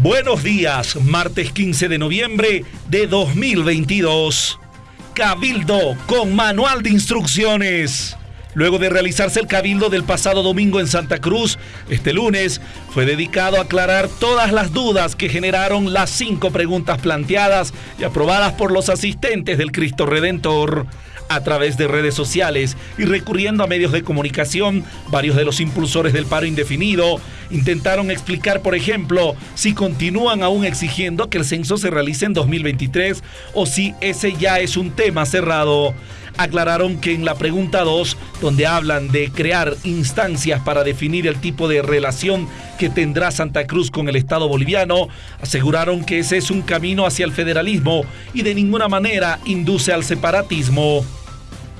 Buenos días, martes 15 de noviembre de 2022. Cabildo con manual de instrucciones. Luego de realizarse el cabildo del pasado domingo en Santa Cruz, este lunes fue dedicado a aclarar todas las dudas que generaron las cinco preguntas planteadas y aprobadas por los asistentes del Cristo Redentor a través de redes sociales y recurriendo a medios de comunicación, varios de los impulsores del paro indefinido intentaron explicar, por ejemplo, si continúan aún exigiendo que el censo se realice en 2023 o si ese ya es un tema cerrado aclararon que en la pregunta 2, donde hablan de crear instancias para definir el tipo de relación que tendrá Santa Cruz con el Estado boliviano, aseguraron que ese es un camino hacia el federalismo y de ninguna manera induce al separatismo.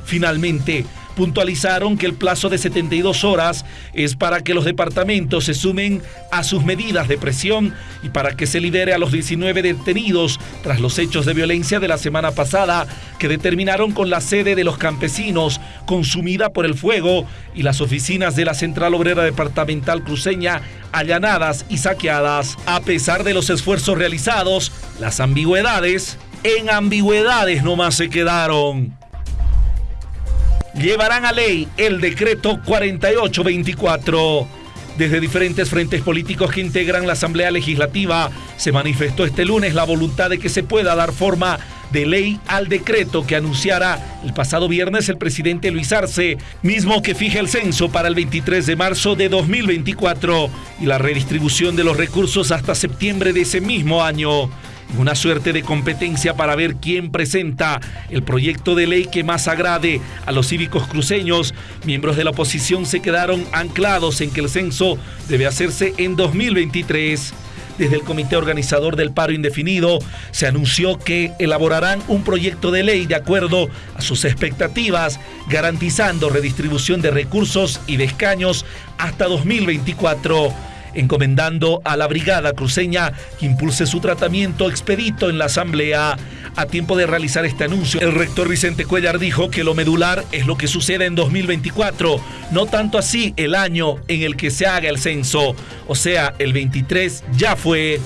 Finalmente, puntualizaron que el plazo de 72 horas es para que los departamentos se sumen a sus medidas de presión y para que se libere a los 19 detenidos tras los hechos de violencia de la semana pasada que determinaron con la sede de los campesinos consumida por el fuego y las oficinas de la Central Obrera Departamental Cruceña allanadas y saqueadas. A pesar de los esfuerzos realizados, las ambigüedades en ambigüedades nomás se quedaron llevarán a ley el decreto 4824. Desde diferentes frentes políticos que integran la Asamblea Legislativa, se manifestó este lunes la voluntad de que se pueda dar forma de ley al decreto que anunciara el pasado viernes el presidente Luis Arce, mismo que fija el censo para el 23 de marzo de 2024 y la redistribución de los recursos hasta septiembre de ese mismo año una suerte de competencia para ver quién presenta el proyecto de ley que más agrade a los cívicos cruceños. Miembros de la oposición se quedaron anclados en que el censo debe hacerse en 2023. Desde el comité organizador del paro indefinido se anunció que elaborarán un proyecto de ley de acuerdo a sus expectativas, garantizando redistribución de recursos y de escaños hasta 2024 encomendando a la Brigada Cruceña que impulse su tratamiento expedito en la Asamblea. A tiempo de realizar este anuncio, el rector Vicente Cuellar dijo que lo medular es lo que sucede en 2024, no tanto así el año en el que se haga el censo, o sea, el 23 ya fue.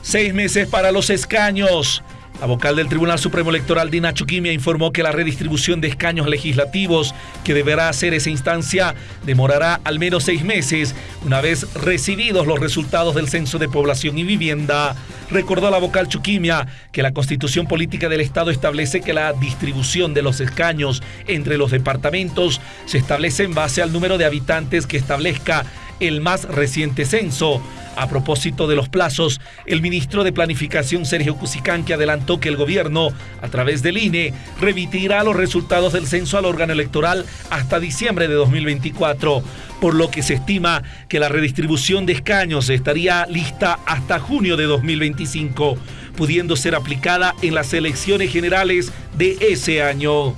Seis meses para los escaños. La vocal del Tribunal Supremo Electoral, Dina Chuquimia, informó que la redistribución de escaños legislativos que deberá hacer esa instancia demorará al menos seis meses, una vez recibidos los resultados del Censo de Población y Vivienda. Recordó la vocal Chuquimia que la Constitución Política del Estado establece que la distribución de los escaños entre los departamentos se establece en base al número de habitantes que establezca el más reciente censo. A propósito de los plazos, el ministro de Planificación Sergio que adelantó que el gobierno, a través del INE, remitirá los resultados del censo al órgano electoral hasta diciembre de 2024, por lo que se estima que la redistribución de escaños estaría lista hasta junio de 2025, pudiendo ser aplicada en las elecciones generales de ese año.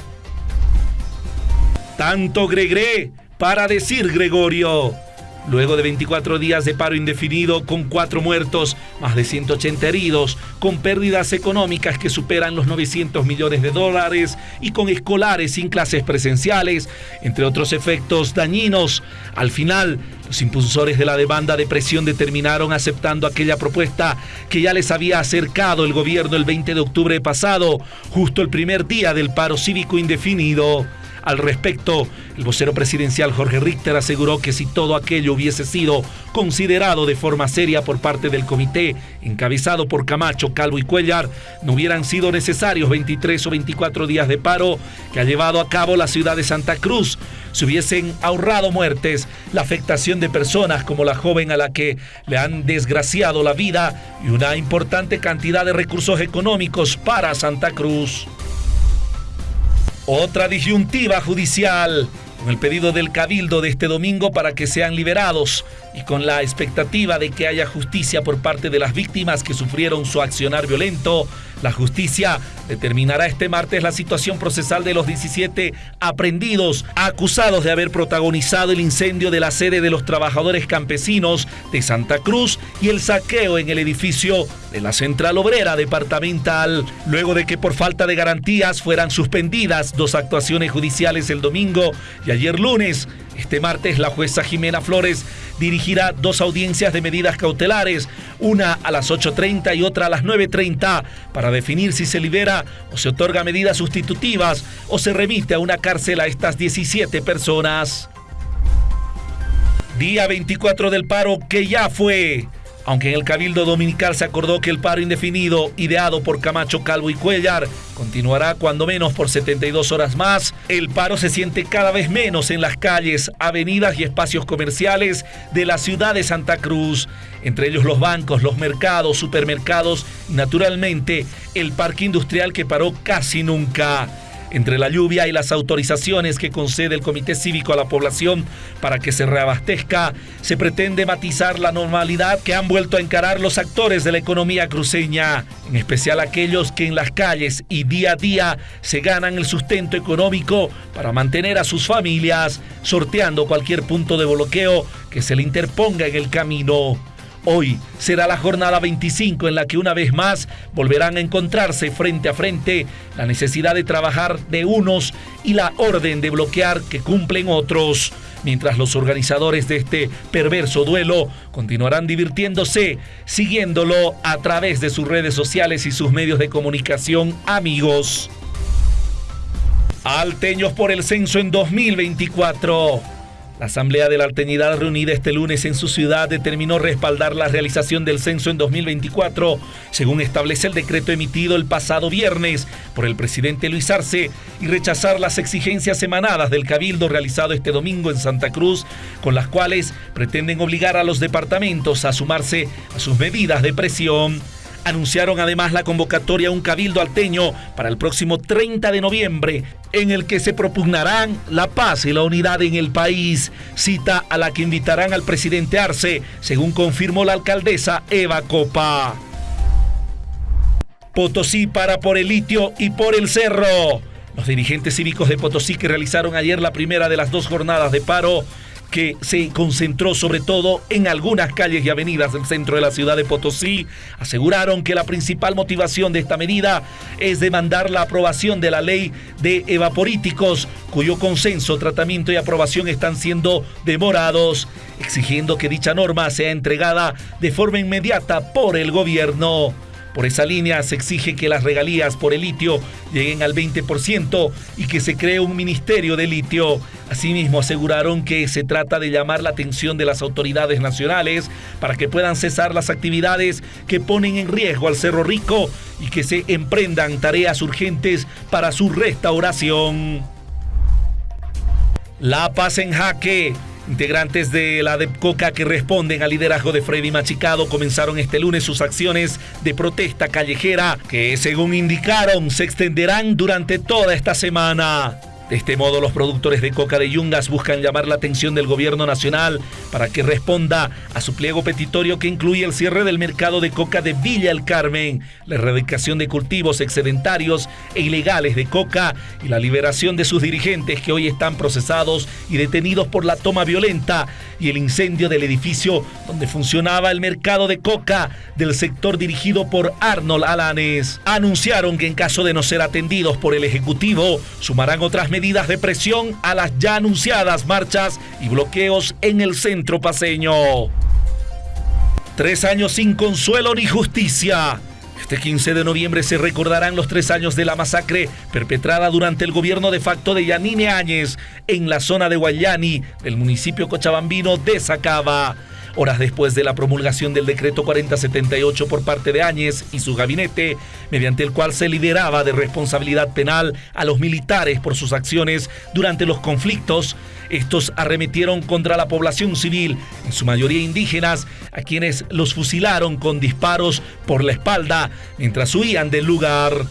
Tanto Gregre para decir Gregorio. Luego de 24 días de paro indefinido, con cuatro muertos, más de 180 heridos, con pérdidas económicas que superan los 900 millones de dólares y con escolares sin clases presenciales, entre otros efectos dañinos, al final los impulsores de la demanda de presión determinaron aceptando aquella propuesta que ya les había acercado el gobierno el 20 de octubre pasado, justo el primer día del paro cívico indefinido. Al respecto, el vocero presidencial Jorge Richter aseguró que si todo aquello hubiese sido considerado de forma seria por parte del comité, encabezado por Camacho, Calvo y Cuellar, no hubieran sido necesarios 23 o 24 días de paro que ha llevado a cabo la ciudad de Santa Cruz. Se hubiesen ahorrado muertes, la afectación de personas como la joven a la que le han desgraciado la vida y una importante cantidad de recursos económicos para Santa Cruz. Otra disyuntiva judicial con el pedido del cabildo de este domingo para que sean liberados y con la expectativa de que haya justicia por parte de las víctimas que sufrieron su accionar violento, la justicia determinará este martes la situación procesal de los 17 aprendidos acusados de haber protagonizado el incendio de la sede de los trabajadores campesinos de Santa Cruz y el saqueo en el edificio de la Central Obrera Departamental, luego de que por falta de garantías fueran suspendidas dos actuaciones judiciales el domingo y ayer lunes. Este martes la jueza Jimena Flores dirigirá dos audiencias de medidas cautelares, una a las 8.30 y otra a las 9.30, para definir si se libera o se otorga medidas sustitutivas o se remite a una cárcel a estas 17 personas. Día 24 del paro que ya fue. Aunque en el Cabildo Dominical se acordó que el paro indefinido, ideado por Camacho, Calvo y Cuellar, continuará cuando menos por 72 horas más, el paro se siente cada vez menos en las calles, avenidas y espacios comerciales de la ciudad de Santa Cruz, entre ellos los bancos, los mercados, supermercados y naturalmente el parque industrial que paró casi nunca. Entre la lluvia y las autorizaciones que concede el Comité Cívico a la población para que se reabastezca, se pretende matizar la normalidad que han vuelto a encarar los actores de la economía cruceña, en especial aquellos que en las calles y día a día se ganan el sustento económico para mantener a sus familias, sorteando cualquier punto de bloqueo que se le interponga en el camino. Hoy será la jornada 25 en la que una vez más volverán a encontrarse frente a frente la necesidad de trabajar de unos y la orden de bloquear que cumplen otros, mientras los organizadores de este perverso duelo continuarán divirtiéndose, siguiéndolo a través de sus redes sociales y sus medios de comunicación amigos. Alteños por el censo en 2024. La Asamblea de la Alteñidad reunida este lunes en su ciudad determinó respaldar la realización del censo en 2024, según establece el decreto emitido el pasado viernes por el presidente Luis Arce, y rechazar las exigencias emanadas del cabildo realizado este domingo en Santa Cruz, con las cuales pretenden obligar a los departamentos a sumarse a sus medidas de presión. Anunciaron además la convocatoria a un cabildo alteño para el próximo 30 de noviembre, en el que se propugnarán la paz y la unidad en el país, cita a la que invitarán al presidente Arce, según confirmó la alcaldesa Eva Copa. Potosí para por el litio y por el cerro. Los dirigentes cívicos de Potosí que realizaron ayer la primera de las dos jornadas de paro que se concentró sobre todo en algunas calles y avenidas del centro de la ciudad de Potosí, aseguraron que la principal motivación de esta medida es demandar la aprobación de la ley de evaporíticos, cuyo consenso, tratamiento y aprobación están siendo demorados, exigiendo que dicha norma sea entregada de forma inmediata por el gobierno. Por esa línea se exige que las regalías por el litio lleguen al 20% y que se cree un ministerio de litio. Asimismo, aseguraron que se trata de llamar la atención de las autoridades nacionales para que puedan cesar las actividades que ponen en riesgo al Cerro Rico y que se emprendan tareas urgentes para su restauración. La paz en jaque. Integrantes de la DEPCOCA que responden al liderazgo de Freddy Machicado comenzaron este lunes sus acciones de protesta callejera que, según indicaron, se extenderán durante toda esta semana. De este modo, los productores de coca de Yungas buscan llamar la atención del gobierno nacional para que responda a su pliego petitorio que incluye el cierre del mercado de coca de Villa El Carmen, la erradicación de cultivos excedentarios e ilegales de coca y la liberación de sus dirigentes que hoy están procesados y detenidos por la toma violenta y el incendio del edificio donde funcionaba el mercado de coca del sector dirigido por Arnold Alanes. Anunciaron que en caso de no ser atendidos por el Ejecutivo, sumarán otras medidas de presión a las ya anunciadas marchas y bloqueos en el centro paseño. Tres años sin consuelo ni justicia. Este 15 de noviembre se recordarán los tres años de la masacre perpetrada durante el gobierno de facto de Yanine Áñez en la zona de Guayani del municipio cochabambino de Sacaba horas después de la promulgación del decreto 4078 por parte de Áñez y su gabinete, mediante el cual se lideraba de responsabilidad penal a los militares por sus acciones durante los conflictos. Estos arremetieron contra la población civil, en su mayoría indígenas, a quienes los fusilaron con disparos por la espalda mientras huían del lugar.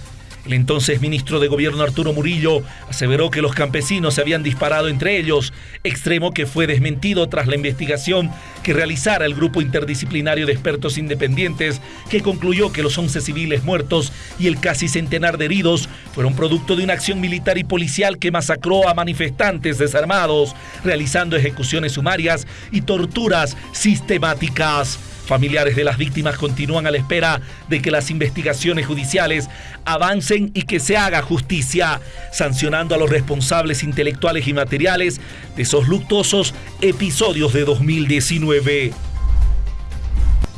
El entonces ministro de Gobierno Arturo Murillo aseveró que los campesinos se habían disparado entre ellos, extremo que fue desmentido tras la investigación que realizara el grupo interdisciplinario de expertos independientes que concluyó que los 11 civiles muertos y el casi centenar de heridos fueron producto de una acción militar y policial que masacró a manifestantes desarmados, realizando ejecuciones sumarias y torturas sistemáticas. Familiares de las víctimas continúan a la espera de que las investigaciones judiciales avancen y que se haga justicia, sancionando a los responsables intelectuales y materiales de esos luctuosos episodios de 2019.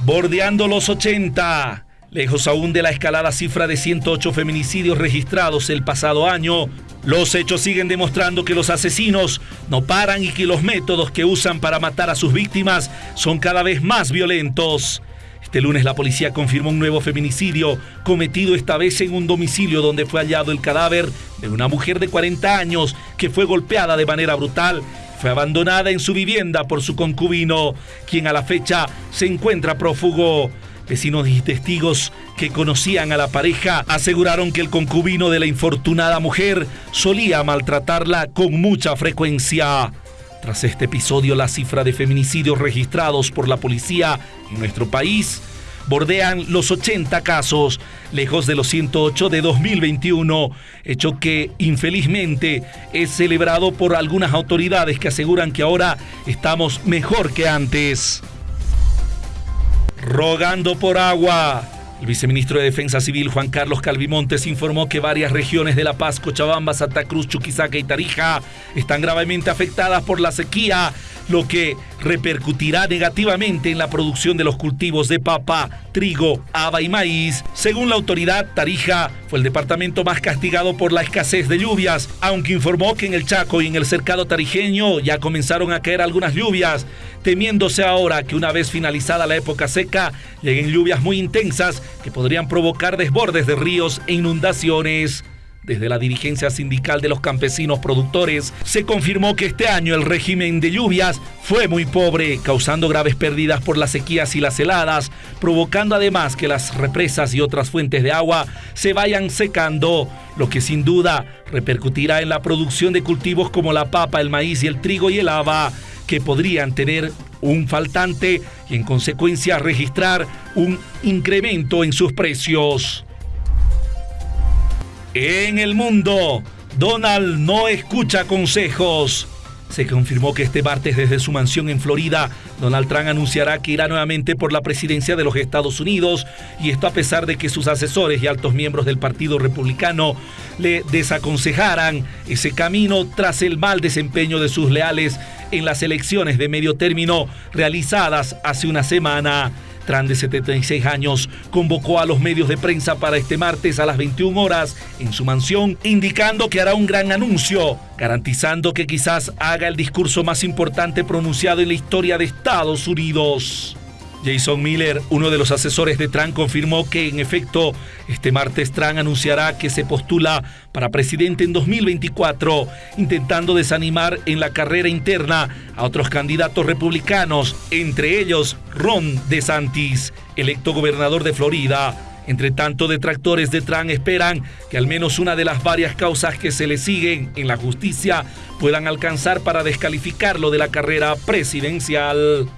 Bordeando los 80. Lejos aún de la escalada cifra de 108 feminicidios registrados el pasado año, los hechos siguen demostrando que los asesinos no paran y que los métodos que usan para matar a sus víctimas son cada vez más violentos. Este lunes la policía confirmó un nuevo feminicidio cometido esta vez en un domicilio donde fue hallado el cadáver de una mujer de 40 años que fue golpeada de manera brutal. Fue abandonada en su vivienda por su concubino, quien a la fecha se encuentra prófugo. Vecinos y testigos que conocían a la pareja aseguraron que el concubino de la infortunada mujer solía maltratarla con mucha frecuencia. Tras este episodio, la cifra de feminicidios registrados por la policía en nuestro país bordean los 80 casos, lejos de los 108 de 2021, hecho que infelizmente es celebrado por algunas autoridades que aseguran que ahora estamos mejor que antes rogando por agua. El viceministro de Defensa Civil Juan Carlos Calvimontes informó que varias regiones de La Paz, Cochabamba, Santa Cruz, Chuquisaca y Tarija están gravemente afectadas por la sequía lo que repercutirá negativamente en la producción de los cultivos de papa, trigo, haba y maíz. Según la autoridad, Tarija fue el departamento más castigado por la escasez de lluvias, aunque informó que en el Chaco y en el cercado tarijeño ya comenzaron a caer algunas lluvias, temiéndose ahora que una vez finalizada la época seca lleguen lluvias muy intensas que podrían provocar desbordes de ríos e inundaciones. Desde la dirigencia sindical de los campesinos productores se confirmó que este año el régimen de lluvias fue muy pobre, causando graves pérdidas por las sequías y las heladas, provocando además que las represas y otras fuentes de agua se vayan secando, lo que sin duda repercutirá en la producción de cultivos como la papa, el maíz y el trigo y el haba, que podrían tener un faltante y en consecuencia registrar un incremento en sus precios. En el mundo, Donald no escucha consejos. Se confirmó que este martes desde su mansión en Florida, Donald Trump anunciará que irá nuevamente por la presidencia de los Estados Unidos y esto a pesar de que sus asesores y altos miembros del Partido Republicano le desaconsejaran ese camino tras el mal desempeño de sus leales en las elecciones de medio término realizadas hace una semana. Tran, de 76 años, convocó a los medios de prensa para este martes a las 21 horas en su mansión, indicando que hará un gran anuncio, garantizando que quizás haga el discurso más importante pronunciado en la historia de Estados Unidos. Jason Miller, uno de los asesores de Trump, confirmó que en efecto este martes Trump anunciará que se postula para presidente en 2024, intentando desanimar en la carrera interna a otros candidatos republicanos, entre ellos Ron DeSantis, electo gobernador de Florida. Entre tanto, detractores de Trump esperan que al menos una de las varias causas que se le siguen en la justicia puedan alcanzar para descalificarlo de la carrera presidencial.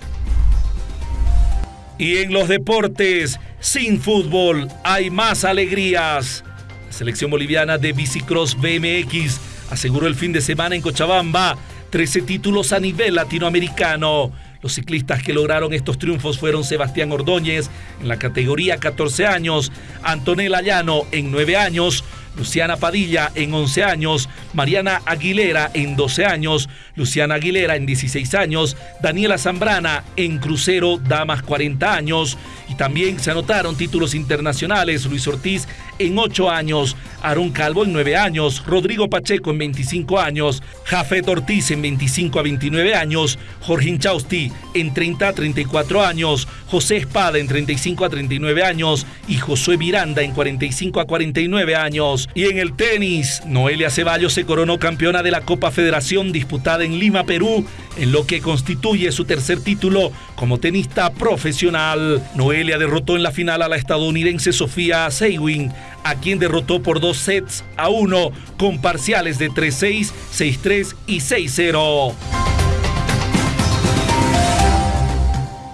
Y en los deportes, sin fútbol, hay más alegrías. La selección boliviana de Bicicross BMX aseguró el fin de semana en Cochabamba 13 títulos a nivel latinoamericano. Los ciclistas que lograron estos triunfos fueron Sebastián Ordóñez en la categoría 14 años, Antonella Llano en 9 años, Luciana Padilla en 11 años, Mariana Aguilera en 12 años, Luciana Aguilera en 16 años, Daniela Zambrana en crucero damas 40 años y también se anotaron títulos internacionales, Luis Ortiz en 8 años, Aaron Calvo en 9 años, Rodrigo Pacheco en 25 años, Jafet Ortiz en 25 a 29 años, Jorge Inchausti en 30 a 34 años, José Espada en 35 a 39 años y Josué Miranda en 45 a 49 años. Y en el tenis, Noelia Ceballos se coronó campeona de la Copa Federación disputada en Lima, Perú, en lo que constituye su tercer título como tenista profesional. Noelia derrotó en la final a la estadounidense Sofía Seiwin, a quien derrotó por dos sets a uno con parciales de 3-6, 6-3 y 6-0.